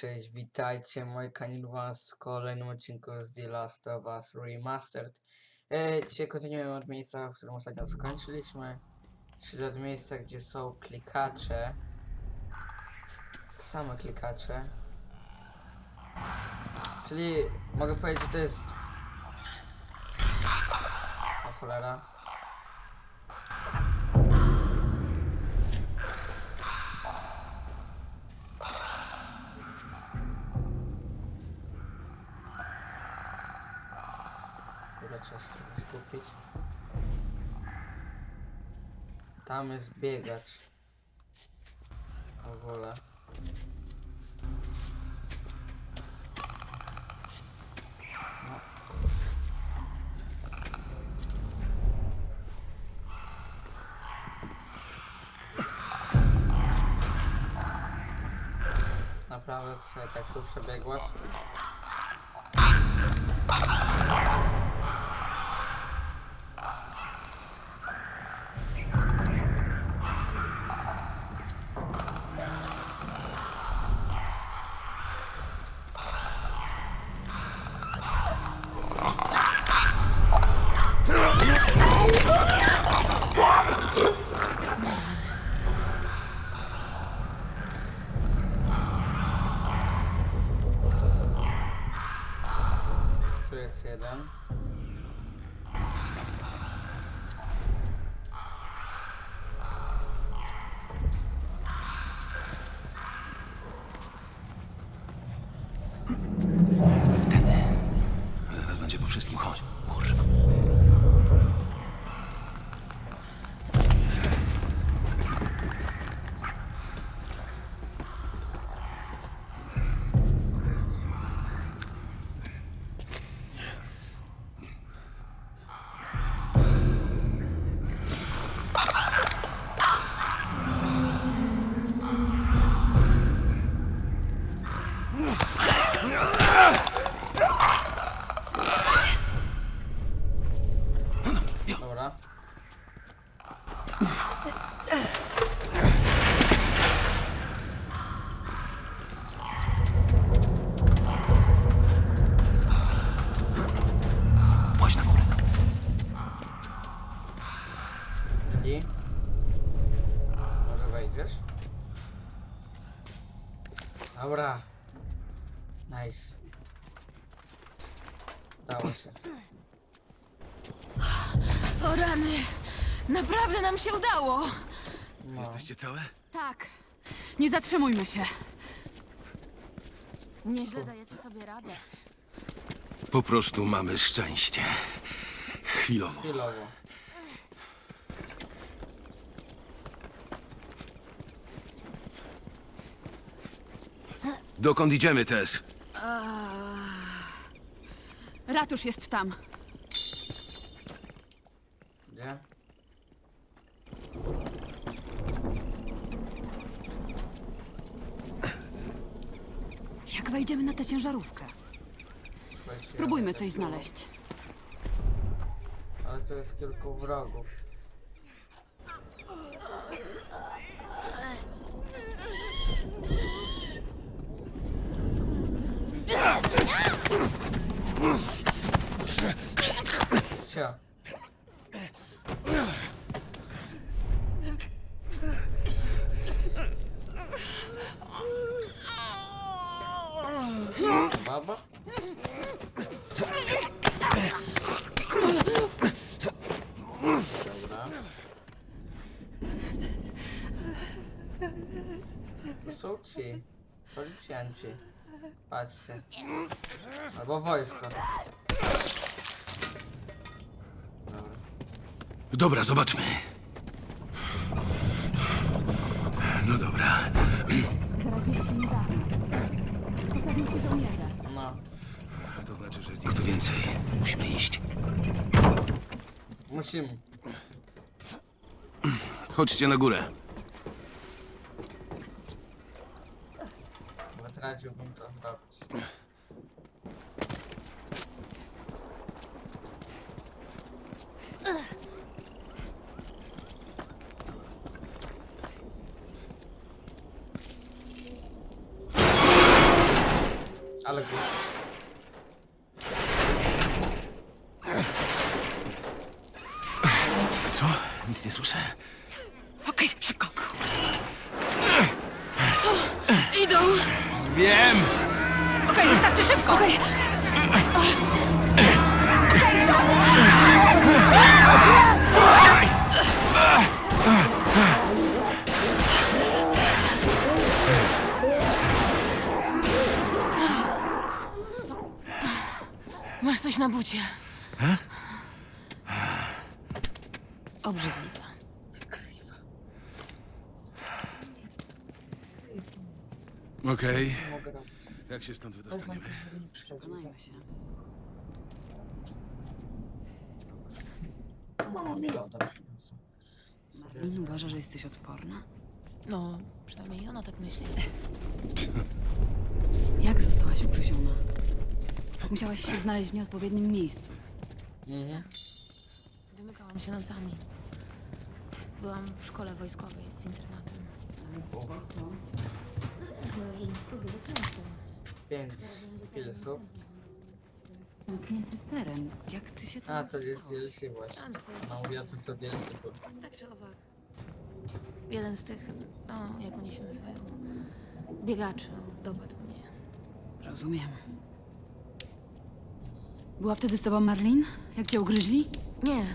Cześć, witajcie, moi kanil was w kolejnym odcinku z The Last of Us Remastered. E, dzisiaj kontynuujemy od miejsca, w którym ostatnio skończyliśmy, czyli od miejsca, gdzie są klikacze. Same klikacze. Czyli mogę powiedzieć, że to jest... O cholera. Trzeba się trochę skupić. Tam jest biegacz. W ogóle. No. Naprawdę sobie tak tu przebiegłaś? Naprawdę nam się udało! No. Jesteście całe? Tak. Nie zatrzymujmy się. Nieźle dajecie sobie radę. Po prostu mamy szczęście. Chwilowo. Chwilowo. Dokąd idziemy, Tess? Ratusz jest tam. Gdzie? Jak wejdziemy na tę ciężarówkę? Spróbujmy coś znaleźć. Ale tu jest kilku wrogów. Cio. Policjanci. Patrzcie. Albo wojsko. Dobra. Dobra, zobaczmy. No dobra. No, To znaczy, że jest ich tu więcej. Musimy iść. musimy. Chodźcie na górę. Seite runter habt. Obrzydliwe. Okej. Jak się stąd wydostaniemy? za- się. Mama mi loda przyniosła. Marlin uważa, że jesteś odporna? No, przynajmniej ona tak myśli. Jak zostałaś ugryziona? Musiałaś się znaleźć w nieodpowiednim miejscu. Mhm. Wymykałam się nocami. Byłam w szkole wojskowej z internatem. Pięć pilsów. Zamknięty teren. Jak ty się tam A, to jest dostałeś? DLC właśnie. Mam swoje No sposoby. mówię o tym, co DLC było. Tak czy owak. Jeden z tych, no, jak oni się nazywają, biegaczy dopadł mnie. Rozumiem. Była wtedy z tobą Marlin? Jak cię ugryźli? Nie,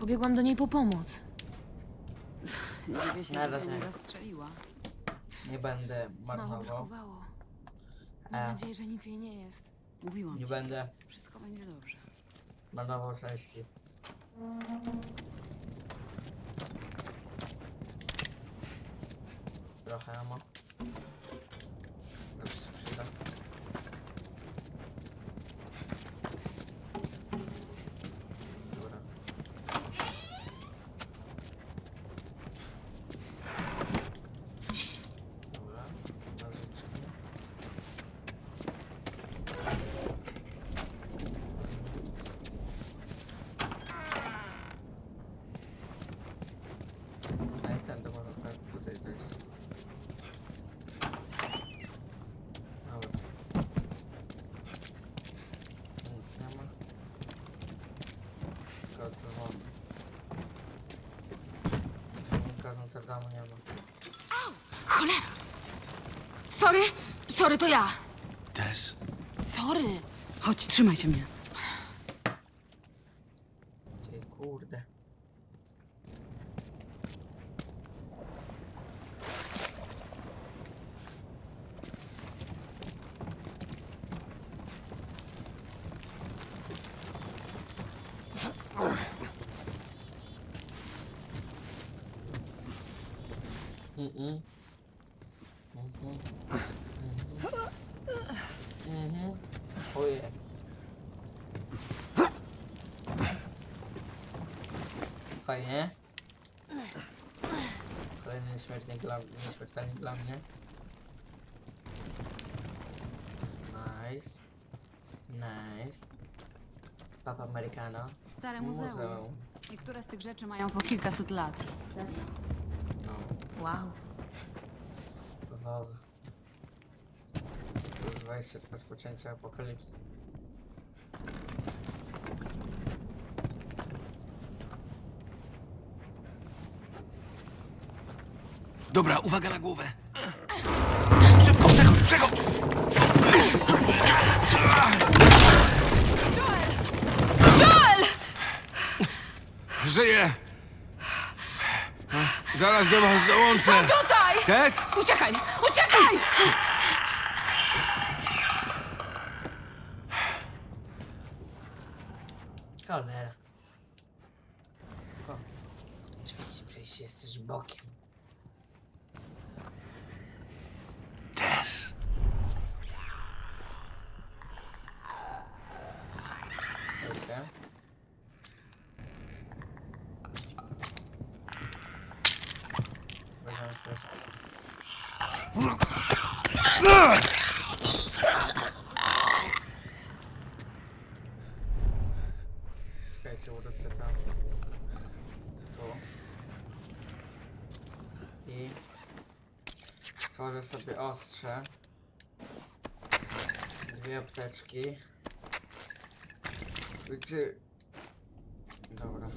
pobiegłam do niej po pomoc. Dziwię się, Na że cię nie zastrzeliła. Nie będę Mało marnował. brakowało. Mam E. nadzieję, że nic jej nie jest. Mówiłam Nie ci. będę Wszystko będzie dobrze. marnował części. Trochę amo. Już się przyda. Dobra. Dobra, nożyczki. No i ten, to można tak tutaj wejść. Dobra. Nic nie ma. Tylko dzwon. Dzwonnika z Notre Dame'u nie ma. Cholera! Sorry, sorry, to ja. Tess? Sorry. Chodź, trzymajcie mnie. Ty kurde. Mm-mm. Mhm. Mhm. Mhm. Ojej. Fajnie. Kolejny nieśmiertelnik dla, nieśmiertelnik dla mnie. Nice. Nice. Papa Americano. Stare muzeum. Muzeum. Niektóre z tych rzeczy mają po kilkaset lat. No. Wow. WoW. Plus 20 rozpoczęcia apokalipsy. Dobra, uwaga na głowę. Szybko, przechodź, przechodź! Joel! Żyję! Zaraz do was dołączę. Tutaj! Tess? Uciekaj! Uciekaj! Cholera. O. Oczywiście przejście jesteś bokiem. Tess. Wiecie? Weźmiemy coś. Czekajcie, urodzę tam. Tu. I stworzę sobie ostrze. Dwie apteczki. Gdzie... Dobra.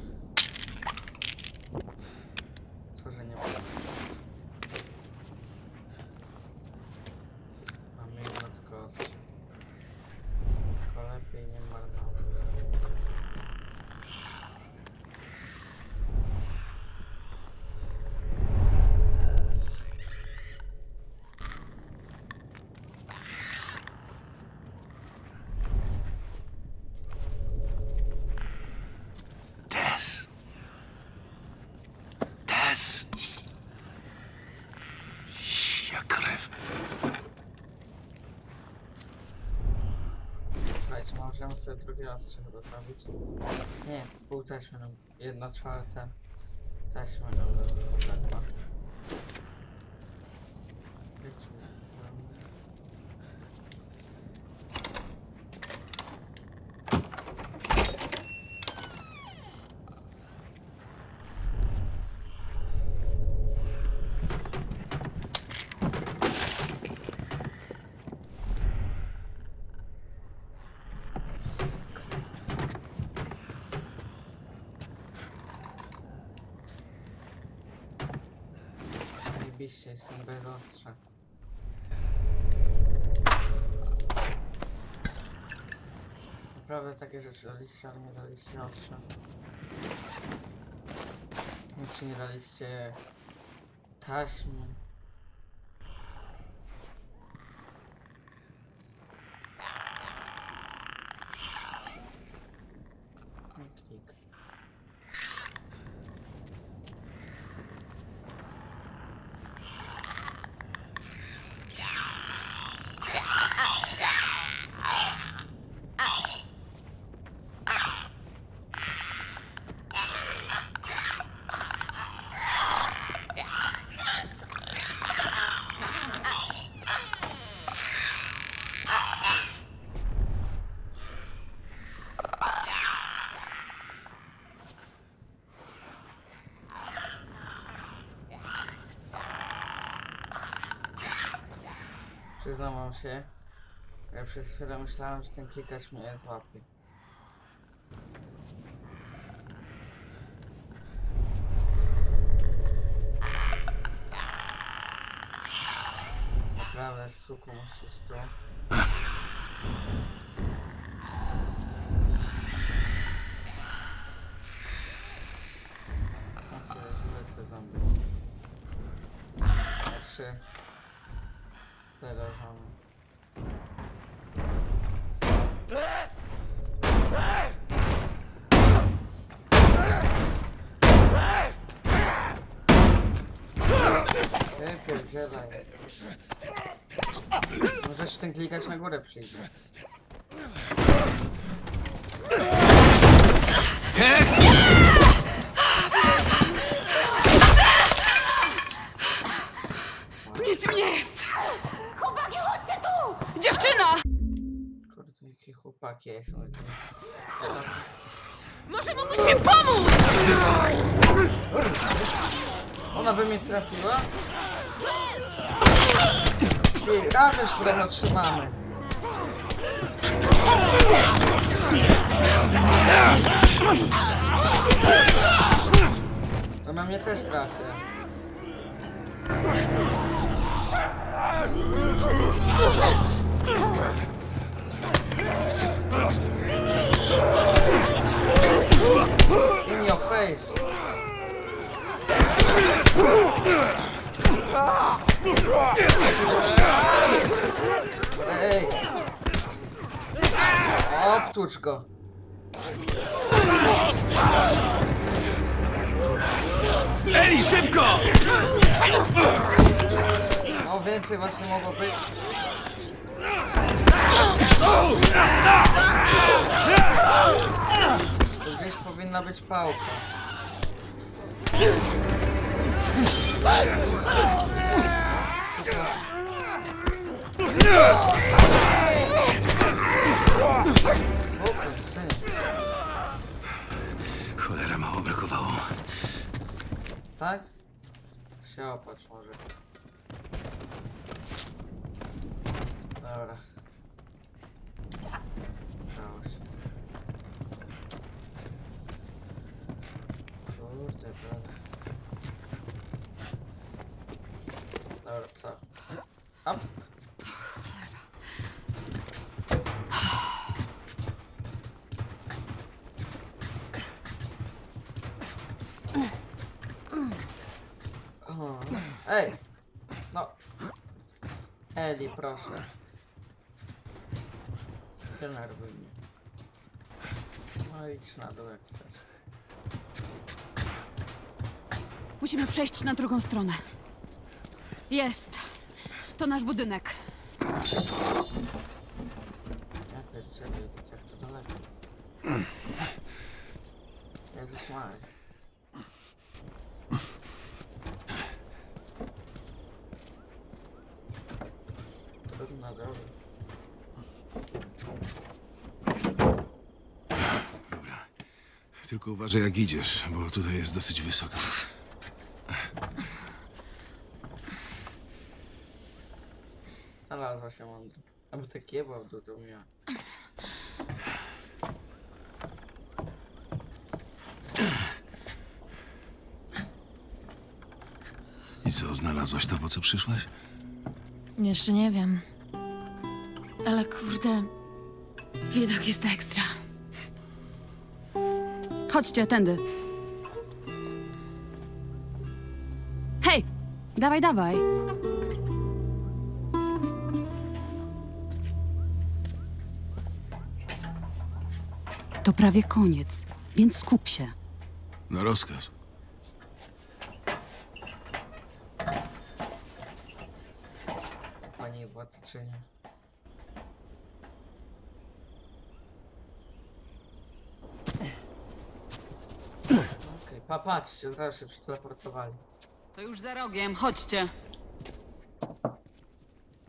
Tworzenie broni. Mamy jedno tylko ostrze. Tylko lepiej nie marnować. Tess. Tess. Ja krew. Słuchajcie, możemy sobie drugie ostrze chyba zrobić. Nie, pół taśmy nam, jedna czwarta taśmy nam zabrakła. Wiecie, Zajebiście, jestem bez ostrza. Naprawdę takie rzeczy daliście, ale nie daliście ostrza. Czy nie daliście taśmy? No i klik. Się, ja przez chwilę myślałem, że ten klikacz mnie złapie. Naprawdę, suku, musisz tu. A co zombie? Wypierdzielaj. Możesz ten klikać na górę przyjdzie. Tess! Nic mi nie jest! Chłopaki, chodźcie tu! Dziewczyna! Kurde, jakie chłopaki są. Może mógłbyś mi pomóc! Ona by mnie trafiła? Ty, razem się trzymamy. Ona mnie też trafia. In your face. Ej! Obtucz go. Eli, szybko! O, więcej was nie mogło być. Tu gdzieś powinna być pałka. Cholera, mało brakowało. Tak? Się opatrz może. Dobra. Hop. Ej! No. Eli, proszę. Denerwuj mnie. No idź na dół jak chcesz. Musimy przejść na drugą stronę. Jest. To nasz budynek. Jezus Maria. Trudna droga. Tylko uważaj jak idziesz, bo tutaj jest dosyć wysoko. Znalazła się mądra. Aby tak jebał dół, to miała. I co, znalazłaś to, po co przyszłaś? Jeszcze nie wiem. Ale kurde, widok jest ekstra. Chodźcie, tędy. Hej! Dawaj, dawaj. Prawie koniec, więc skup się. Na rozkaz. Pani władczyni. Okej, pa, patrzcie, od razu się przeteleportowali. To już za rogiem, chodźcie.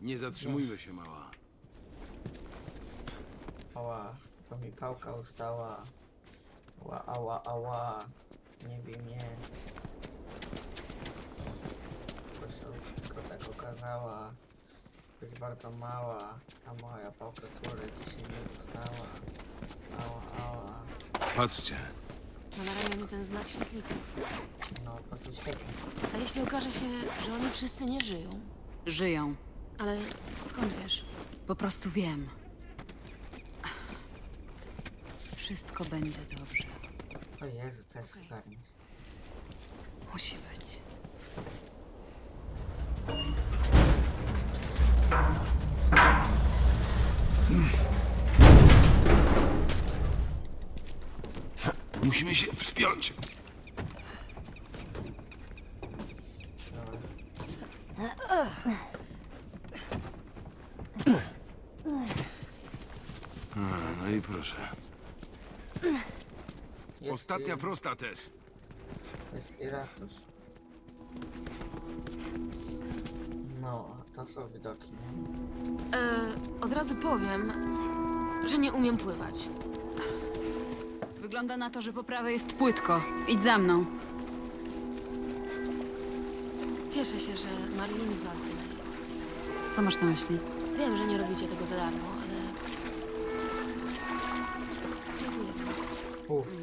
Nie zatrzymujmy się, mała. Ała, to mi pałka ustała. Ała, ała, ała. Nie bij mnie. Proszę, tylko tak okazała. Być bardzo mała. Ta moja pałka, która dzisiaj nie dostała. Ała, ała. Patrzcie. Ma na ramieniu ten znak świetlików. No, bardzo świetnie. A jeśli okaże się, że oni wszyscy nie żyją? Żyją. Ale skąd wiesz? Po prostu wiem. Wszystko będzie dobrze. O Jezu, to jest ogarnić. Musi być. Musimy się wspiąć. Dobra. A, no i proszę. Jest, Ostatnia prosta, Tess. Jest Irakus. No, to są widoki, nie? E, od razu powiem, że nie umiem pływać. Wygląda na to, że po prawej jest płytko. Idź za mną. Cieszę się, że Marlin was wynajęła. Co masz na myśli? Wiem, że nie robicie tego za darmo, ale... Dziękuję wam.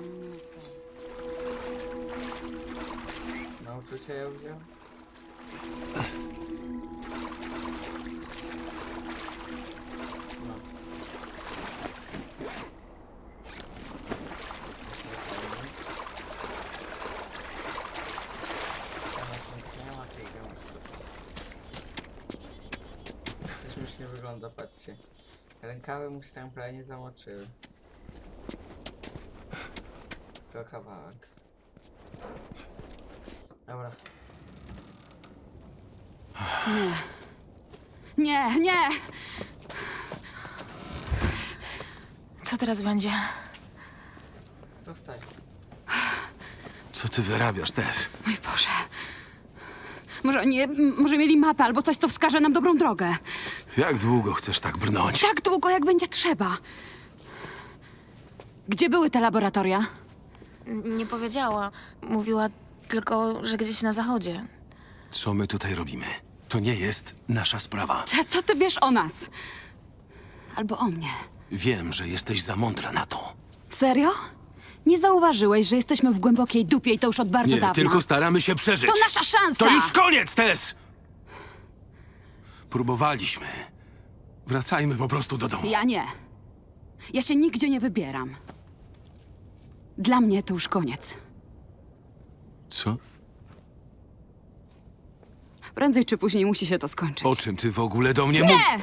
Nauczyciel ją wziął? No. Nie. To wygląda, patrzcie. Rękawy mu się tam prawie nie zamoczyły. Tylko kawałek. Dobra. Nie. Nie, nie! Co teraz będzie? Zostań. Co ty wyrabiasz, Tess? Mój Boże. Może nie, m- może mieli mapę albo coś, co wskaże nam dobrą drogę. Jak długo chcesz tak brnąć? Tak długo, jak będzie trzeba. Gdzie były te laboratoria? N- Nie powiedziała. Mówiła tylko, że gdzieś na zachodzie. Co my tutaj robimy? To nie jest nasza sprawa. Cze- Co ty wiesz o nas? Albo o mnie. Wiem, że jesteś za mądra na to. Serio? Nie zauważyłeś, że jesteśmy w głębokiej dupie i to już od bardzo Nie, dawna. tylko staramy się przeżyć. To nasza szansa! To już koniec, Tess! Próbowaliśmy. Wracajmy po prostu do domu. Ja nie. Ja się nigdzie nie wybieram. Dla mnie to już koniec. Co? Prędzej czy później musi się to skończyć. O czym ty w ogóle do mnie mówisz? Nie!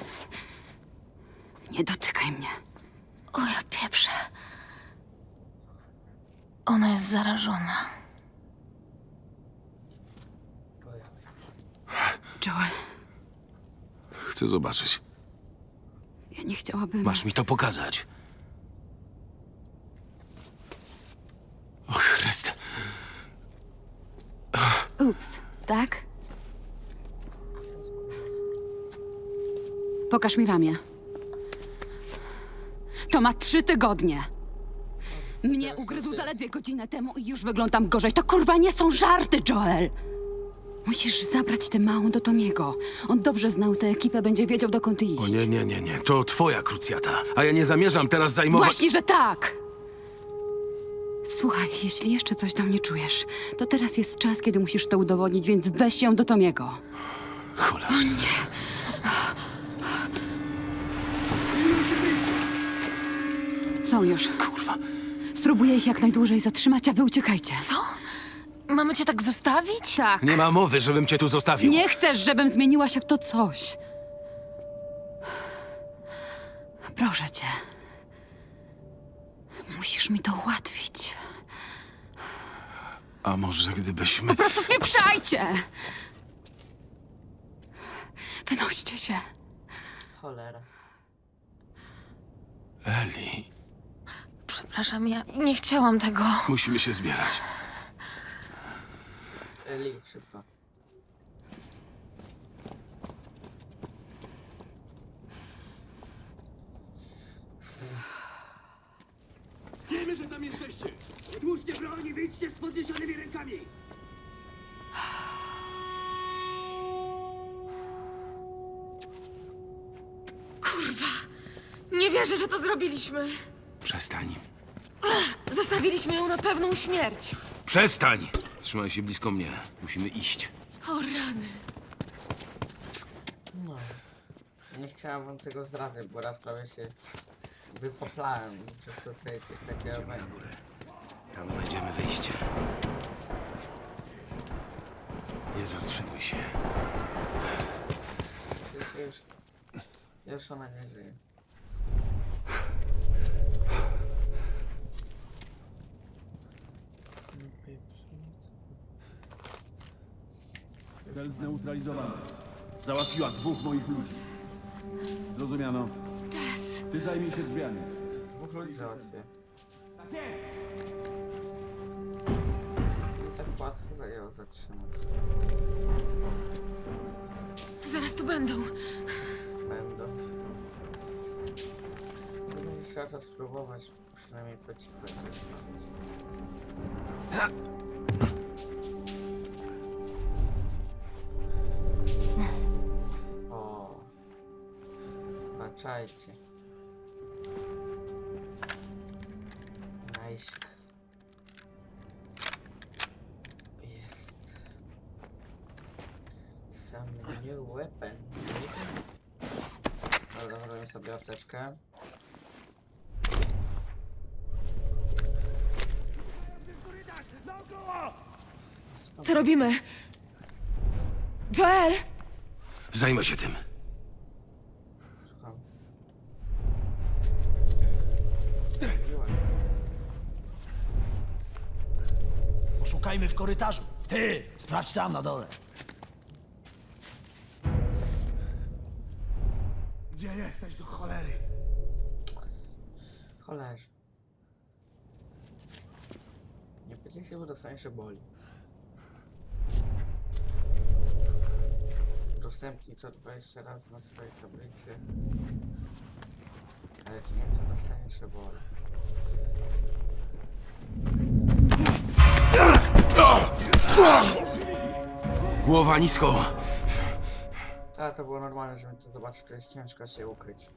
Nie dotykaj mnie. O ja pieprzę. Ona jest zarażona. Joel, Chcę zobaczyć. ja nie chciałabym... Masz mi to pokazać. O Chryste. Ups, tak? Pokaż mi ramię. To ma trzy tygodnie. Mnie ugryzł zaledwie godzinę temu i już wyglądam gorzej. To kurwa nie są żarty, Joel! Musisz zabrać tę małą do Tomiego. On dobrze znał tę ekipę, będzie wiedział dokąd iść. O nie, nie, nie, nie. To twoja krucjata. A ja nie zamierzam teraz zajmować... Właśnie, że tak! Słuchaj, jeśli jeszcze coś do mnie czujesz, to teraz jest czas, kiedy musisz to udowodnić, więc weź się do Tomiego. Cholera. Są już. Kurwa. Spróbuję ich jak najdłużej zatrzymać, a wy uciekajcie. Co? Mamy cię tak zostawić? Tak. Nie ma mowy, żebym cię tu zostawił. Nie chcesz, żebym zmieniła się w to coś. Proszę cię. Musisz mi to ułatwić. A może gdybyśmy... Po prostu wpieprzajcie! Wynoście się. Cholera. Eli, Przepraszam, ja nie chciałam tego. musimy się zbierać. Eli, szybko. Wiemy, że tam jesteście! Odłóżcie broń i wyjdźcie z podniesionymi rękami! Nie wierzę, że to zrobiliśmy. Przestań. Zostawiliśmy ją na pewną śmierć. Przestań! Trzymaj się blisko mnie. Musimy iść. O rany. No. Nie chciałam wam tego zdradzać, bo raz prawie się wypoplałem, że to tutaj coś takiego Na będzie. górę. Tam znajdziemy wyjście. Nie zatrzymuj się. Już, już, już ona nie żyje. Cel zneutralizowany. Załatwiła dwóch moich ludzi. Zrozumiano. Ty zajmij się drzwiami. Dwóch ludzi załatwię. Tak łatwo zajęło zatrzymać. Zaraz tu będą. Będą. Będę trzeba to spróbować, przynajmniej po cichu jakoś. O, baczajcie. Nice. Jest. Some new weapon. Dobra, zrobię sobie apteczkę. Co robimy? Joel! Zajmę się tym. Słucham. Poszukajmy w korytarzu. Ty, sprawdź tam na dole. Gdzie jesteś do cholery? Cholerze. Nie pytaj się, bo dostaniesz się boli. Udostępnij co 20 razy na swojej tablicy. A jak nie, to dostaniesz się boli. Głowa nisko. Ale to było normalne, żebym to zobaczył, to jest ciężko się ukryć.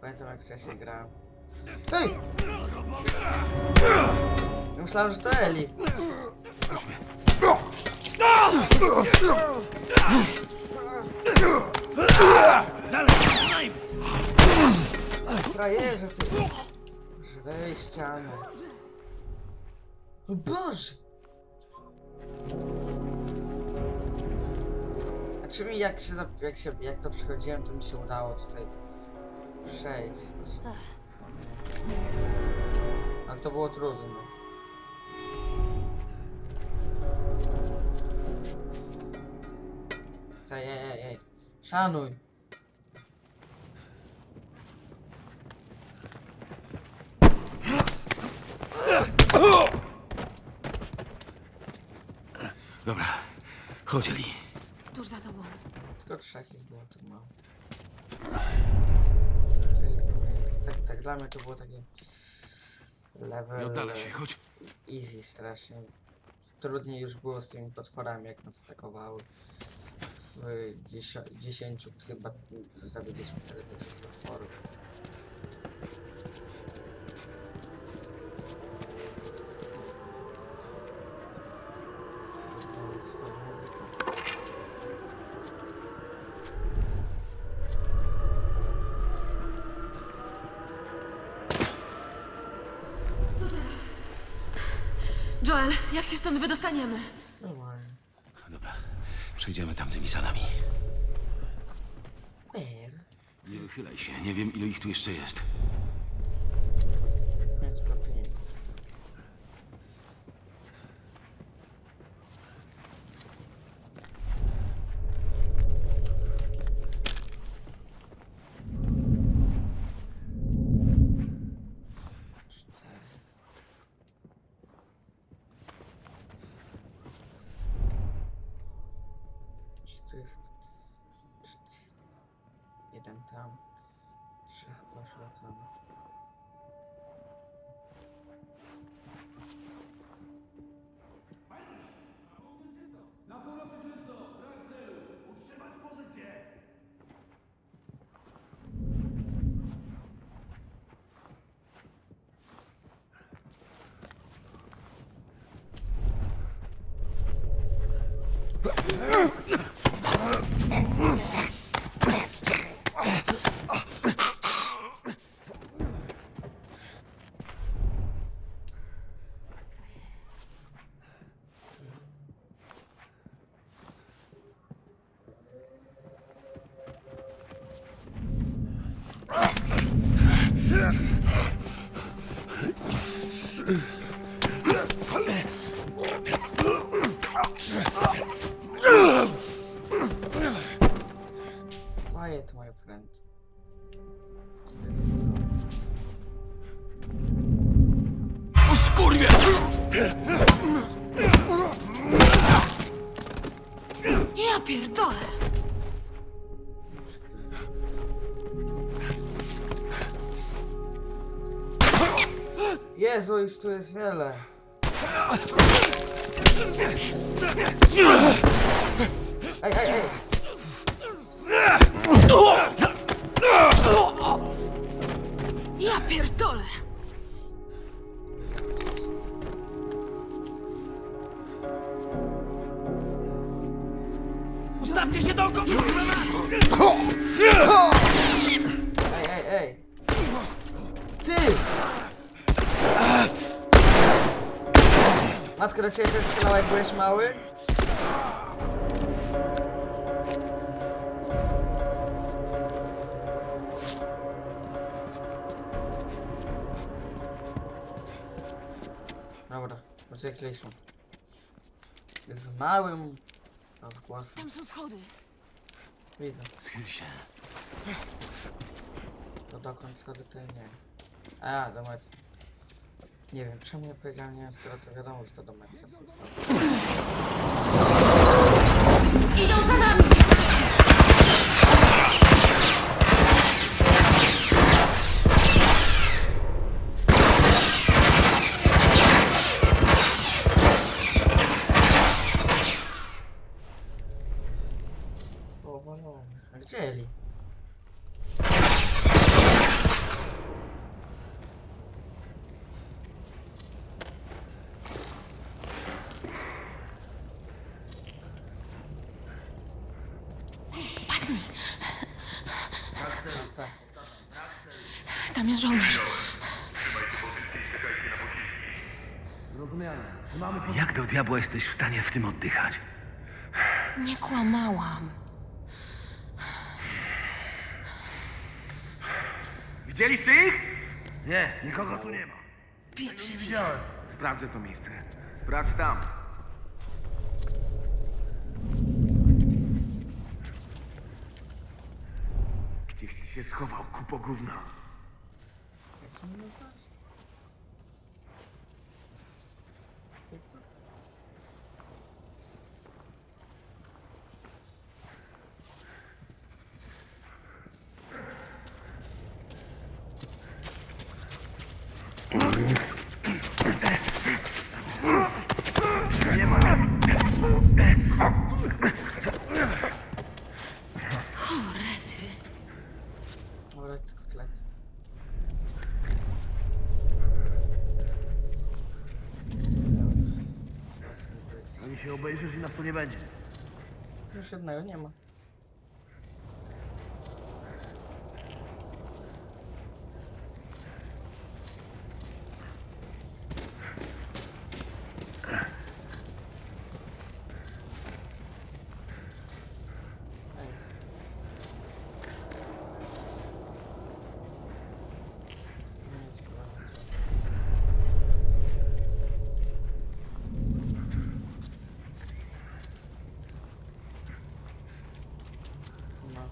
Pamiętam jak wcześniej grałem. Ej! Myślałem, że to Eli. Puść mnie. Frajerze ty! Żrej ścianę. O Boże! A czy mi jak się, jak się, jak to przechodziłem, to mi się udało tutaj przejść. Ale to było trudne. Ej, ej, ej. Szanuj. Dobra, chodź, Eli. Tuż za tobą. Tylko trzech ich było, tak mało. Tak, tak, dla mnie to było takie level Nie oddala się, chodź. easy strasznie. Trudniej już było z tymi potworami, jak nas atakowały. W dziesięciu chyba zabiliśmy tyle tych potworów. Wydostaniemy? Normalnie. Dobra, przejdziemy tamtymi salami. Fair. Nie wychylaj się, nie wiem ilu ich tu jeszcze jest. Jezu, ich tu jest wiele. Matka do ciebie też strzelała jak byłeś mały? Dobra, uciekliśmy. Z małym rozgłosem. Tam są schody. Widzę. Schyl się. To dokąd schody to nie. A, do metra. Nie wiem, czemu ja powiedziałem nie, skoro to wiadomo, że to do schody. Idą za nami! Powalone. A gdzie Eli? Tak. Tam jest żołnierz. Mamy. Jak do diabła jesteś w stanie w tym oddychać? Nie kłamałam. Widzieliście ich? Nie, nikogo tu nie ma. Pieprzyć. Sprawdzę to miejsce. Sprawdź tam. Gdzieś ty się schował, kupo gówna. Jak nazwać? Rety. Orec, kotlec. Ani się obejrzysz i nas tu nie będzie. Już jednego nie ma. Ej. Nie, chyba nie to. No.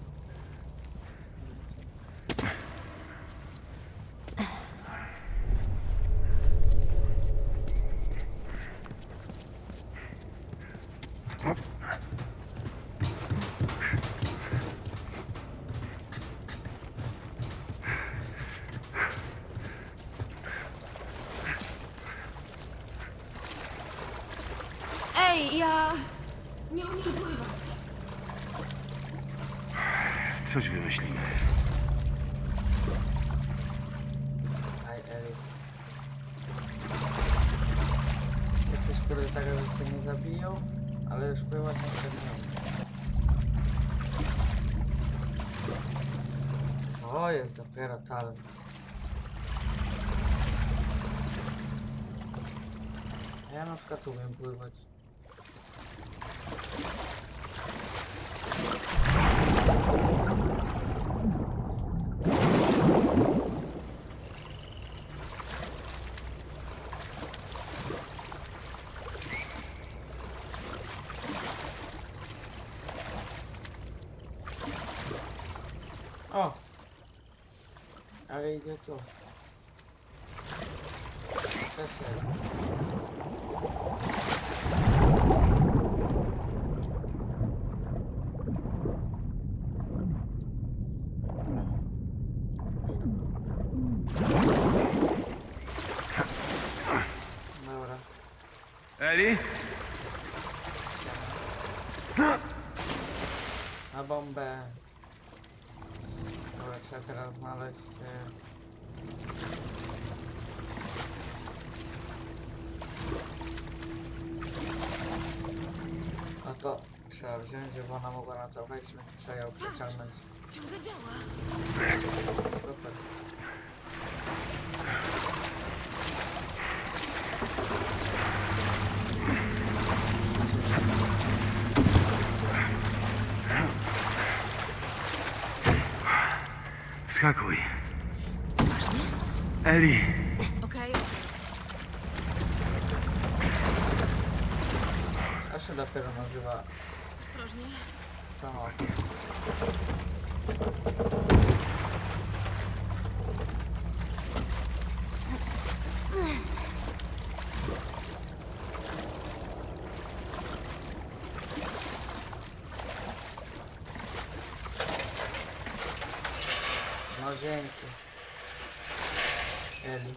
Ej, ja... Nie umiem pływać. Coś wymyślimy. Aj, Eli. Jesteś kurde taka, że cię nie zabiją, ale już była na pewno. O, jest dopiero talent. Ja na przykład umiem pływać. O! Idzie tu. Przeszedł. Dobra. Eli? Na bombę. Dobra, trzeba teraz znaleźć. No to trzeba wziąć, żeby ona mogła na to wejść, będzie trzeba ją przeciągnąć. Ciągle działa. Super. Skakuj. Eli, Okej. A się dopiero nazywa Ostrożnie. samochód. No dzięki. Eli.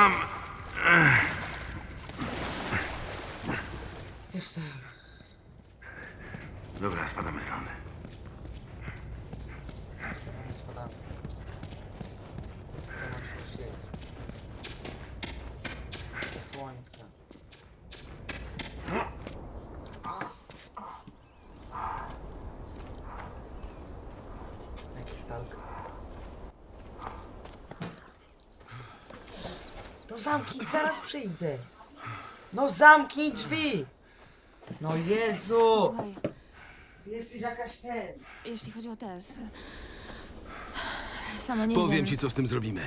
Mam... Jestem. Dobra, spadamy stąd. Spadamy. To słońce. zamknij, zaraz przyjdę. No zamknij drzwi! No Jezu! Słuchaj, jesteś jakaś ten. jeśli chodzi o Tess... Sama nie Powiem wiem. ci, co z tym zrobimy.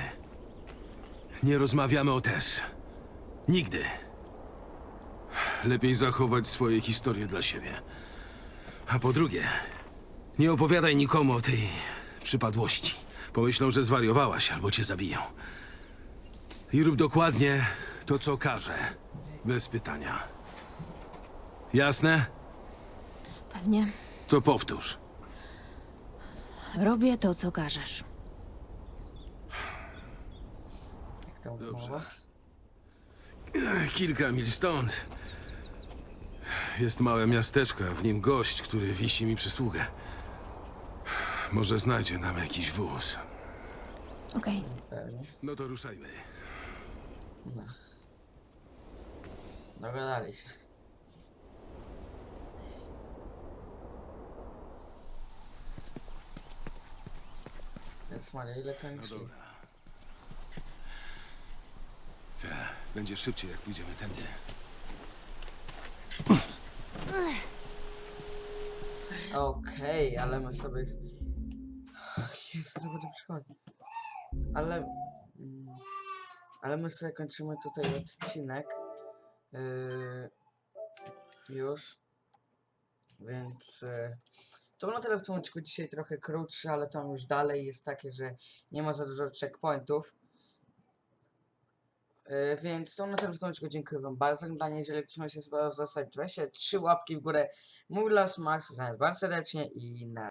Nie rozmawiamy o Tess. Nigdy. Lepiej zachować swoje historie dla siebie. A po drugie, nie opowiadaj nikomu o tej przypadłości. Pomyślą, że zwariowałaś albo cię zabiją. I rób dokładnie to, co każę. Bez pytania. Jasne? Pewnie. To powtórz. Robię to, co każesz. Jak tam Dobrze. Kilka mil stąd jest małe miasteczko, a w nim gość, który wisi mi przysługę. Może znajdzie nam jakiś wóz. Okej. Pewnie. No to ruszajmy. Dogadali się. Więc Maria, ile to nic? dobra. Te, będzie szybciej, jak pójdziemy tędy. Okej, ale my sobie... s- Jezu, to będę przychodzi. Ale... Ale my sobie kończymy tutaj odcinek. Yy, już. Więc... Yy, to było na tyle w tym odcinku dzisiaj trochę krótszy, ale tam już dalej jest takie, że nie ma za dużo checkpointów. Yy, więc to na tyle w tym odcinku. Dziękuję wam bardzo za oglądanie. Jeżeli ktoś ma się spodobał, zostawić 23 łapki w górę. Mój las Max, bardzo serdecznie i na